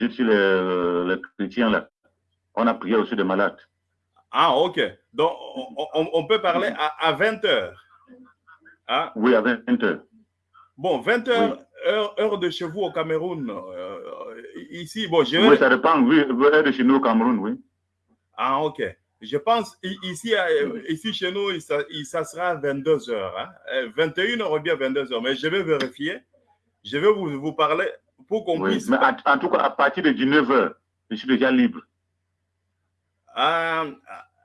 sur les, les chrétiens là. On a prié aussi des malades. Ah, ok. Donc, on, on peut parler à, à 20 heures. Hein? Oui, à 20 heures. Bon, 20 heures, heure, de chez vous au Cameroun. Euh, ici, bon, je Oui, ça dépend. Oui, heure de chez nous au Cameroun, oui. Ah, ok. Je pense ici, euh, ici chez nous, ça, ça sera 22 heures. Hein? 21 heures ou bien 22 heures. Mais je vais vérifier. Je vais vous, vous parler pour qu'on puisse. Mais en tout cas, à partir de 19 heures, je suis déjà libre. Ah,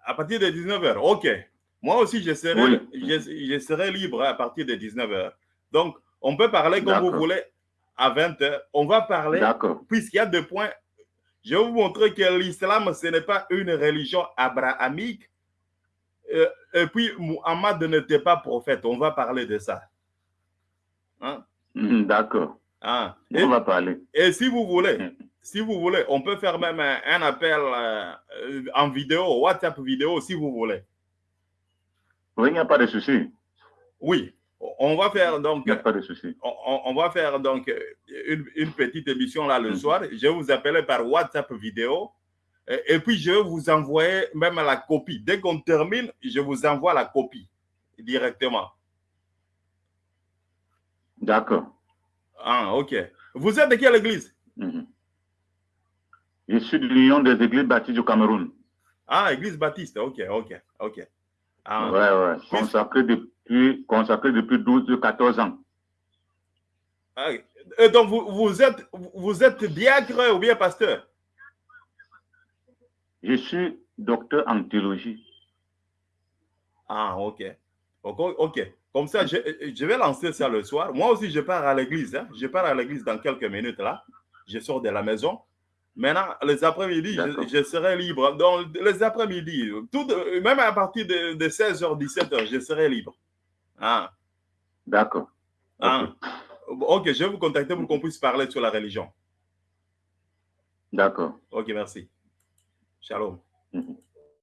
à partir de 19 heures, ok. Moi aussi, je serai, je, serai libre à partir de 19 heures. Donc, on peut parler comme vous voulez à 20 heures. On va parler, puisqu'il y a deux points. Je vais vous montrer que l'islam, ce n'est pas une religion abrahamique. Euh, et puis, Muhammad n'était pas prophète. On va parler de ça. Hein? Hmm, d'accord. Ah. on va parler. Et si vous voulez, hmm. si vous voulez, on peut faire même un, appel euh, en vidéo, WhatsApp vidéo, si vous voulez. Oui, il n'y a pas de souci. Oui, on va faire donc. Il n'y a pas de souci. On, va faire donc une, petite émission là le mhm. soir. Je vais vous appeler par WhatsApp vidéo. Et, puis, je vais vous envoyer même la copie. Dès qu'on termine, je vous envoie la copie directement. D'accord. Ah, ok. Vous êtes de quelle église? Mhm. Je suis de l'Union des églises baptistes du Cameroun. Ah, église baptiste. Ok, ok, ok. Ah, ouais, ouais. Consacré depuis, consacré depuis 12, 14 ans. Ah, et donc, vous, vous, êtes, vous êtes diacre ou bien pasteur? Je suis docteur en théologie. Ah, ok. Ok. Comme ça, je, je, vais lancer ça le soir. Moi aussi, je pars à l'église. Hein. Je pars à l'église dans quelques minutes là. Je sors de la maison. Maintenant, les après-midi, je, serai libre. Donc, les après-midi, même à partir de, 16h, 17h, je serai libre. Ah. D'accord. Ah. ok, je vais vous contacter pour qu'on puisse parler sur la religion. D'accord. Ok, merci. Shalom. Mhm.